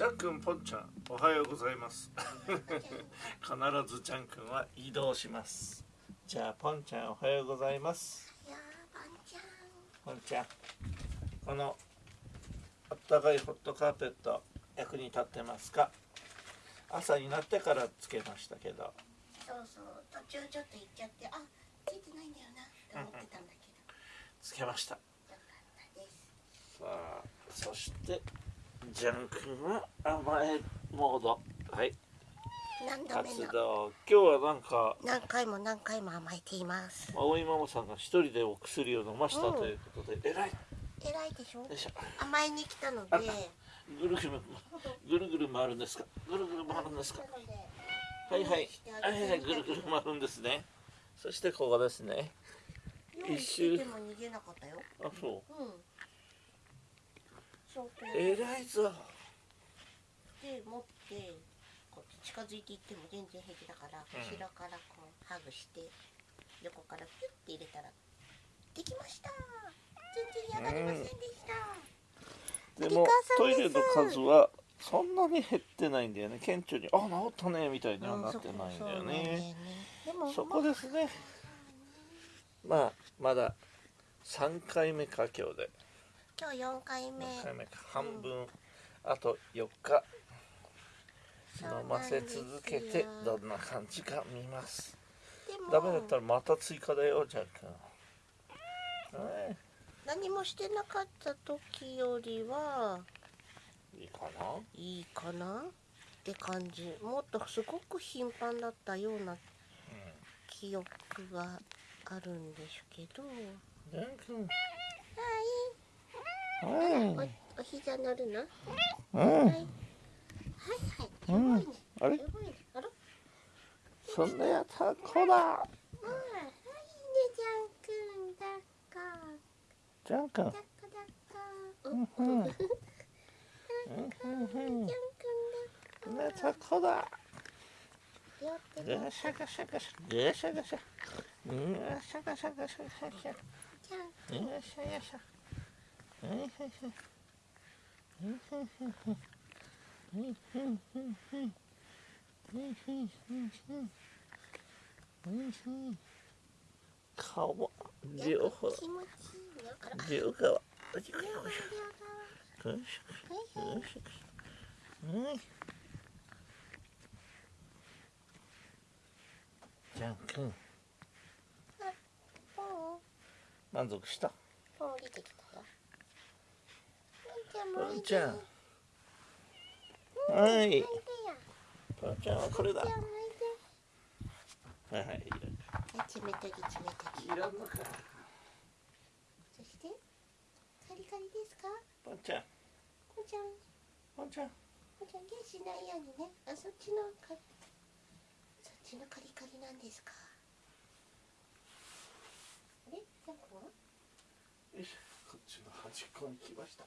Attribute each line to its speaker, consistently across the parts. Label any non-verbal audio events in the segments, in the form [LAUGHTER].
Speaker 1: ちゃんくんぽんちゃんおはようございます。[LAUGHS] 必ずちゃんくんは移動します。じゃあぽんちゃんおはようございます。
Speaker 2: いやーパンちゃん。
Speaker 1: ぽんちゃんこのあったかいホットカーペット役に立ってますか？朝になってからつけましたけど。
Speaker 2: そうそう途中ちょっと行っちゃってあついてないんだよなって思ってたんだけど。
Speaker 1: つけました。
Speaker 2: よかったです。
Speaker 1: さあそしてジャン君は甘えモード。はい。
Speaker 2: 何度目の？
Speaker 1: 活動。今日はなんか
Speaker 2: 何回も何回も甘えています。
Speaker 1: 葵ママさんが一人でお薬を飲ました
Speaker 2: うん。
Speaker 1: ということで、えらい。よ
Speaker 2: 偉いでしょ？
Speaker 1: いしょ。
Speaker 2: 甘えに来たので。
Speaker 1: あぐるぐるぐるぐる回るんですか？ぐるぐる回るんですか？はいはい。はいはい。ぐるぐる回るんですね。そしてここですね。
Speaker 2: 用意してても逃げなかったよ。
Speaker 1: あそ
Speaker 2: う。う
Speaker 1: うえらいぞ。
Speaker 2: で持ってこう近づいていっても全然平気だから、
Speaker 1: うん。
Speaker 2: 後ろからこうハグして横からピュッて入れたらできました全然嫌がりませんでした、
Speaker 1: でもトイレの数はそんなに減ってないんだよね。顕著にあ治ったねみたいにはなってないんだよね。そこですね。まあ。まだ3回目か今日で
Speaker 2: 今日4回目。
Speaker 1: 4回目か。半分。あと4日。飲ませ続けてどんな感じか見ます。ダメだったらまた追加だよジャックはい。
Speaker 2: 何もしてなかった時よりはい
Speaker 1: いかな？い
Speaker 2: いかなって感じ。もっとすごく頻繁だったような記憶があるんですけど。
Speaker 1: ジャック
Speaker 2: はい
Speaker 1: はい
Speaker 2: おお膝乗るの？
Speaker 1: うん。
Speaker 2: はいはい。はいすごいね、
Speaker 1: あれ？
Speaker 2: すごいねあら
Speaker 1: そんなやったらこだ
Speaker 2: あーはいねじゃんくんだっか。
Speaker 1: ジャン君。
Speaker 2: だっ
Speaker 1: うん。
Speaker 2: お
Speaker 1: うん。
Speaker 2: じゃん。くん。だっ
Speaker 1: ねたこだ
Speaker 2: ってる
Speaker 1: ガシャガシャガシャガシャガシャガシャガシャガシャガシャ
Speaker 2: じゃん。
Speaker 1: よいしょよいしょはいはいはいはいはかわ両
Speaker 2: う
Speaker 1: 両側よしよしじゃんくん満足した
Speaker 2: う降りてきたよポン
Speaker 1: ちゃん。
Speaker 2: ちゃん。も
Speaker 1: はい。ポンちゃんはこれだ。はいはいい
Speaker 2: で冷たぎ冷たぎ
Speaker 1: らんのか。
Speaker 2: そしてカリカリですか？
Speaker 1: ポンちゃん。
Speaker 2: ポンちゃん。
Speaker 1: ポンちゃん。
Speaker 2: ポンちゃんゲンしないようにね。あそっちのカリそっちのカリカリなんですか？あれ？ジャンクは？
Speaker 1: よいしょこっちの端っこに来ました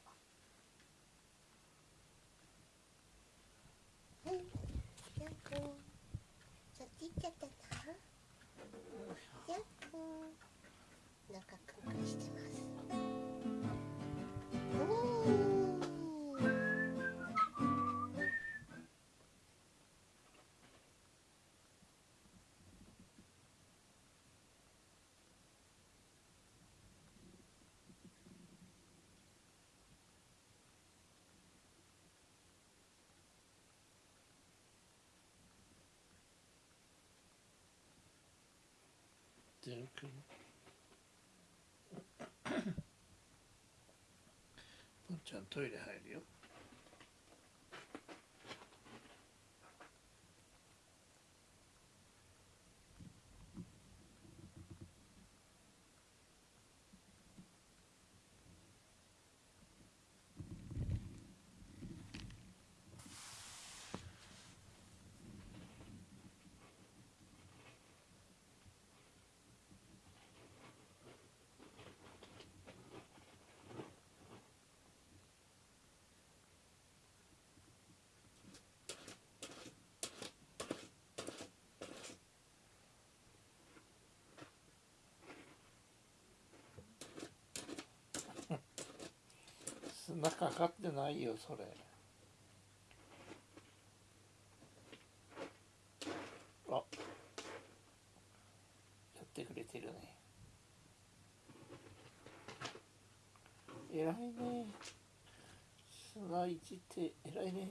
Speaker 2: けてた？よっ中くんくしてます。
Speaker 1: って [LAUGHS] ちゃんトイレ入るよ。なかかってないよそれ。あ。やってくれてるね。偉いね。砂いじって偉いね。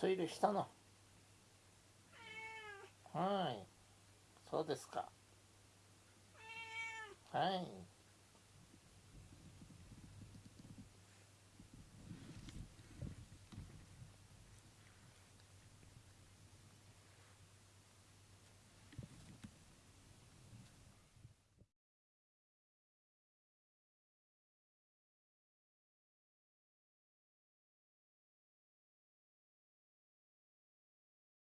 Speaker 1: トイレしたの。はい。そうですか。はい。